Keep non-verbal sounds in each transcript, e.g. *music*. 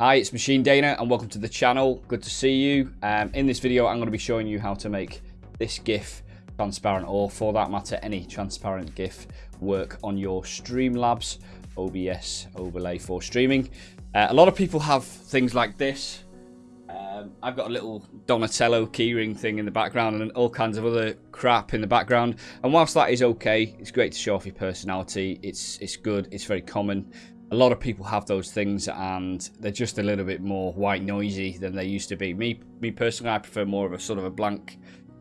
Hi, it's Machine Dana and welcome to the channel. Good to see you. Um, in this video, I'm going to be showing you how to make this GIF transparent or for that matter, any transparent GIF work on your Streamlabs OBS overlay for streaming. Uh, a lot of people have things like this. Um, I've got a little Donatello keyring thing in the background and all kinds of other crap in the background. And whilst that is okay, it's great to show off your personality. It's it's good. It's very common a lot of people have those things and they're just a little bit more white noisy than they used to be. Me, me personally, I prefer more of a sort of a blank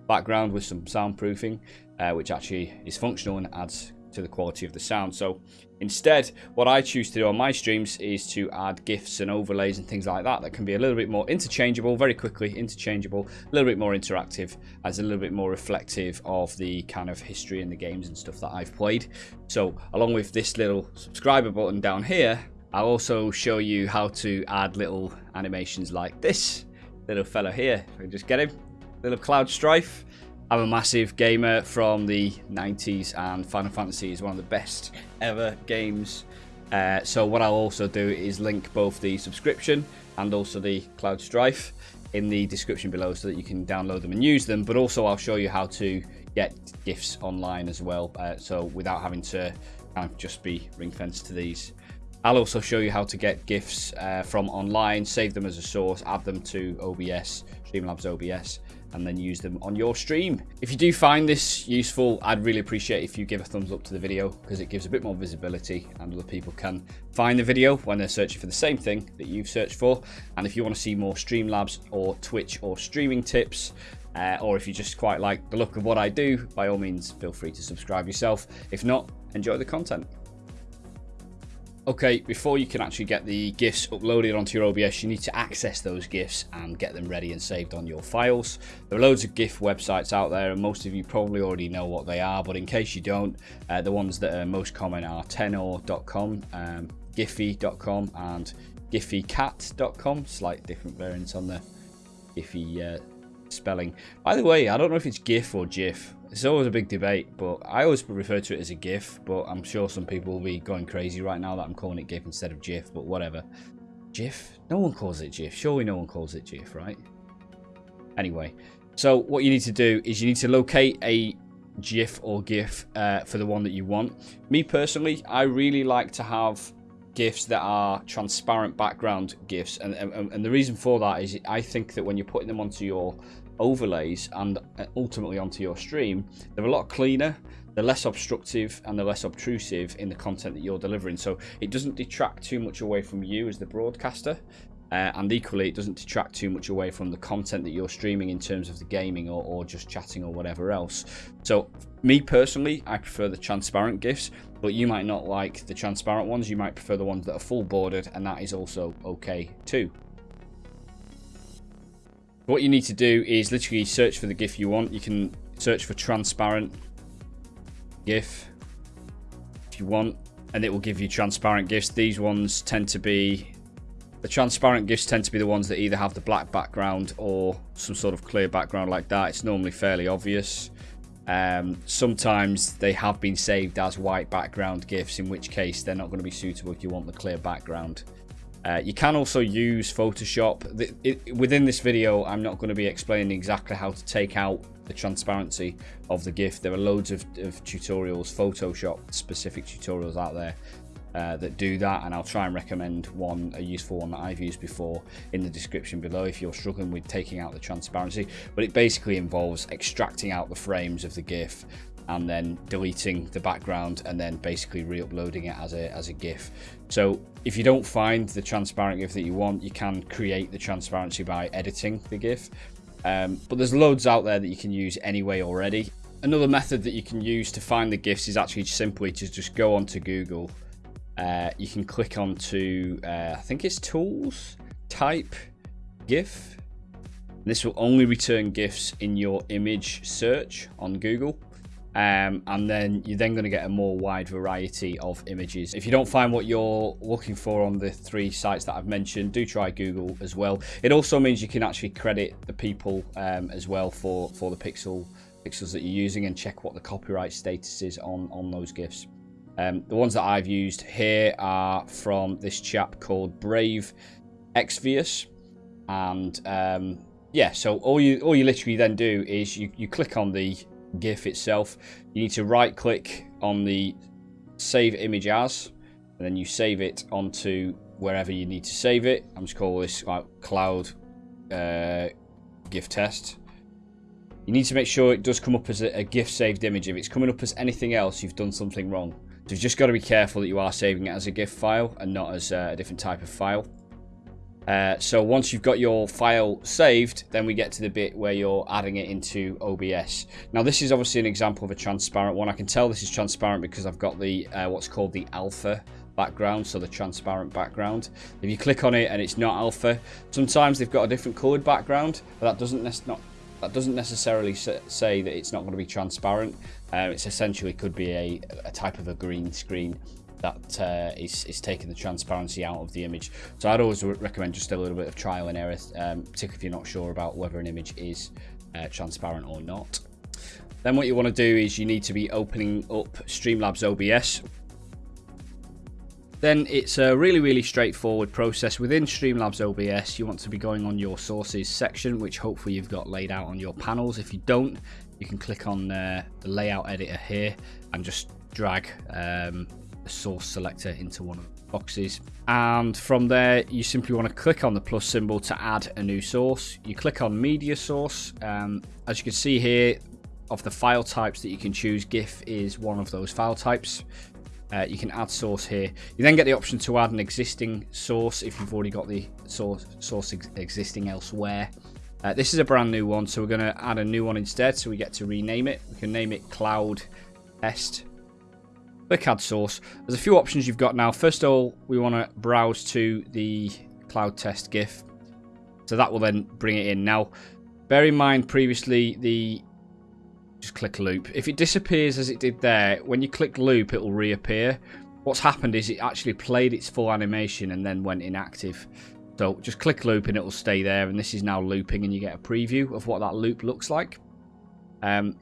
background with some soundproofing, uh, which actually is functional and adds to the quality of the sound. So instead, what I choose to do on my streams is to add GIFs and overlays and things like that that can be a little bit more interchangeable, very quickly interchangeable, a little bit more interactive, as a little bit more reflective of the kind of history and the games and stuff that I've played. So along with this little subscriber button down here, I'll also show you how to add little animations like this little fella here. I just get him, little Cloud Strife. I'm a massive gamer from the 90s and Final Fantasy is one of the best ever games. Uh, so what I'll also do is link both the subscription and also the Cloud Strife in the description below so that you can download them and use them. But also I'll show you how to get gifts online as well. Uh, so without having to kind of just be ring fenced to these. I'll also show you how to get GIFs uh, from online, save them as a source, add them to OBS, Streamlabs OBS, and then use them on your stream. If you do find this useful, I'd really appreciate if you give a thumbs up to the video because it gives a bit more visibility and other people can find the video when they're searching for the same thing that you've searched for. And if you want to see more Streamlabs or Twitch or streaming tips, uh, or if you just quite like the look of what I do, by all means, feel free to subscribe yourself. If not, enjoy the content. Okay, before you can actually get the GIFs uploaded onto your OBS, you need to access those GIFs and get them ready and saved on your files. There are loads of GIF websites out there, and most of you probably already know what they are, but in case you don't, uh, the ones that are most common are tenor.com, um, giphy.com, and gfycat.com. Slight different variants on the Giphy uh, spelling. By the way, I don't know if it's GIF or GIF. It's always a big debate, but I always refer to it as a GIF, but I'm sure some people will be going crazy right now that I'm calling it GIF instead of GIF, but whatever. GIF? No one calls it GIF. Surely no one calls it GIF, right? Anyway, so what you need to do is you need to locate a GIF or GIF uh, for the one that you want. Me personally, I really like to have GIFs that are transparent background GIFs, and, and, and the reason for that is I think that when you're putting them onto your overlays and uh, ultimately onto your stream, they're a lot cleaner, they're less obstructive and they're less obtrusive in the content that you're delivering. So it doesn't detract too much away from you as the broadcaster. Uh, and equally, it doesn't detract too much away from the content that you're streaming in terms of the gaming or, or just chatting or whatever else. So, me personally, I prefer the transparent GIFs, but you might not like the transparent ones. You might prefer the ones that are full bordered, and that is also okay too. What you need to do is literally search for the GIF you want. You can search for transparent GIF if you want, and it will give you transparent GIFs. These ones tend to be the transparent gifts tend to be the ones that either have the black background or some sort of clear background like that. It's normally fairly obvious. Um, sometimes they have been saved as white background gifts, in which case they're not going to be suitable if you want the clear background. Uh, you can also use Photoshop. The, it, within this video, I'm not going to be explaining exactly how to take out the transparency of the GIF. There are loads of, of tutorials, Photoshop specific tutorials out there uh, that do that and I'll try and recommend one a useful one that I've used before in the description below if you're struggling with taking out the transparency but it basically involves extracting out the frames of the GIF and then deleting the background and then basically re-uploading it as a, as a GIF. So if you don't find the transparent GIF that you want, you can create the transparency by editing the GIF. Um, but there's loads out there that you can use anyway already. Another method that you can use to find the GIFs is actually simply to just go onto Google. Uh, you can click onto, uh, I think it's Tools, Type, GIF. This will only return GIFs in your image search on Google um, and then you're then going to get a more wide variety of images. If you don't find what you're looking for on the three sites that I've mentioned, do try Google as well. It also means you can actually credit the people um, as well for, for the pixel pixels that you're using and check what the copyright status is on, on those GIFs. Um, the ones that I've used here are from this chap called Brave Exvius. And um, yeah, so all you all you literally then do is you, you click on the GIF itself. You need to right click on the save image as, and then you save it onto wherever you need to save it. I'm just call this like cloud uh, GIF test. You need to make sure it does come up as a, a GIF saved image. If it's coming up as anything else, you've done something wrong. So you've just got to be careful that you are saving it as a GIF file and not as uh, a different type of file. Uh, so once you've got your file saved, then we get to the bit where you're adding it into OBS. Now this is obviously an example of a transparent one. I can tell this is transparent because I've got the uh, what's called the alpha background, so the transparent background. If you click on it and it's not alpha, sometimes they've got a different coloured background, but that doesn't not that doesn't necessarily say that it's not going to be transparent. Uh, it's essentially could be a, a type of a green screen that uh, is, is taking the transparency out of the image. So I'd always recommend just a little bit of trial and error, um, particularly if you're not sure about whether an image is uh, transparent or not. Then what you want to do is you need to be opening up Streamlabs OBS. Then it's a really, really straightforward process. Within Streamlabs OBS, you want to be going on your sources section, which hopefully you've got laid out on your panels. If you don't, you can click on uh, the layout editor here and just drag um, a source selector into one of the boxes. And from there, you simply want to click on the plus symbol to add a new source. You click on media source. Um, as you can see here, of the file types that you can choose, GIF is one of those file types. Uh, you can add source here. You then get the option to add an existing source if you've already got the source, source ex existing elsewhere. Uh, this is a brand new one, so we're going to add a new one instead, so we get to rename it. We can name it Cloud Test Click add source. There's a few options you've got now. First of all, we want to browse to the cloud test GIF. So that will then bring it in. Now, bear in mind previously the just click loop. If it disappears as it did there, when you click loop, it will reappear. What's happened is it actually played its full animation and then went inactive. So just click loop and it will stay there. And this is now looping and you get a preview of what that loop looks like. Um,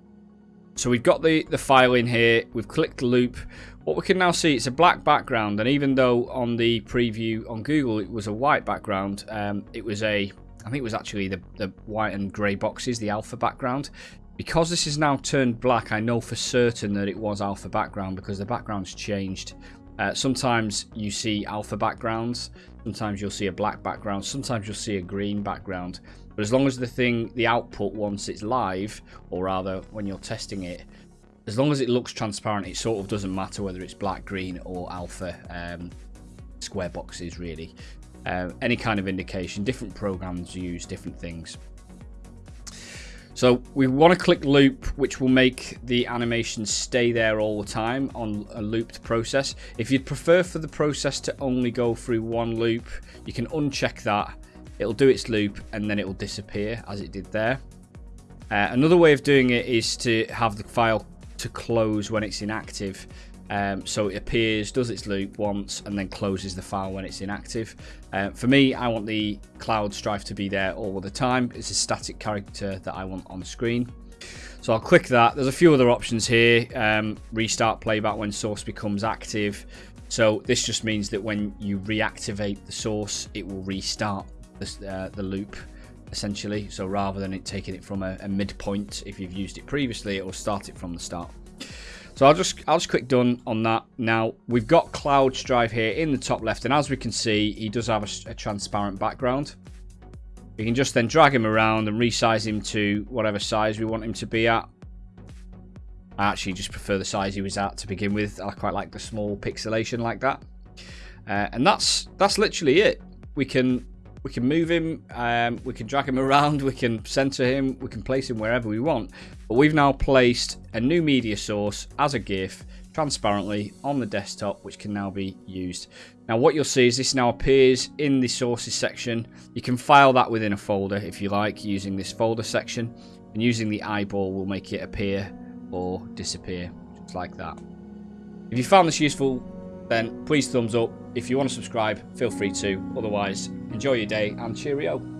so we've got the, the file in here. We've clicked loop. What we can now see, it's a black background. And even though on the preview on Google, it was a white background, um, it was a, I think it was actually the, the white and grey boxes, the alpha background. Because this is now turned black, I know for certain that it was alpha background because the background's changed. Uh, sometimes you see alpha backgrounds, sometimes you'll see a black background, sometimes you'll see a green background. But as long as the thing, the output once it's live, or rather when you're testing it, as long as it looks transparent, it sort of doesn't matter whether it's black, green, or alpha um, square boxes, really. Uh, any kind of indication, different programs use different things. So we want to click loop, which will make the animation stay there all the time on a looped process. If you'd prefer for the process to only go through one loop, you can uncheck that it'll do its loop and then it will disappear as it did there. Uh, another way of doing it is to have the file to close when it's inactive. Um, so it appears, does its loop once, and then closes the file when it's inactive. Uh, for me, I want the cloud strife to be there all the time. It's a static character that I want on screen. So I'll click that. There's a few other options here. Um, restart playback when source becomes active. So this just means that when you reactivate the source, it will restart the, uh, the loop essentially. So rather than it taking it from a, a midpoint, if you've used it previously, it will start it from the start. So I'll just I'll just click done on that. Now we've got Cloud Strife here in the top left, and as we can see, he does have a, a transparent background. We can just then drag him around and resize him to whatever size we want him to be at. I actually just prefer the size he was at to begin with. I quite like the small pixelation like that. Uh, and that's that's literally it. We can we can move him, um, we can drag him *laughs* around, we can center him, we can place him wherever we want. But we've now placed a new media source as a GIF transparently on the desktop, which can now be used. Now what you'll see is this now appears in the sources section. You can file that within a folder if you like using this folder section. And using the eyeball will make it appear or disappear, just like that. If you found this useful, then please thumbs up. If you want to subscribe, feel free to. Otherwise, enjoy your day and cheerio.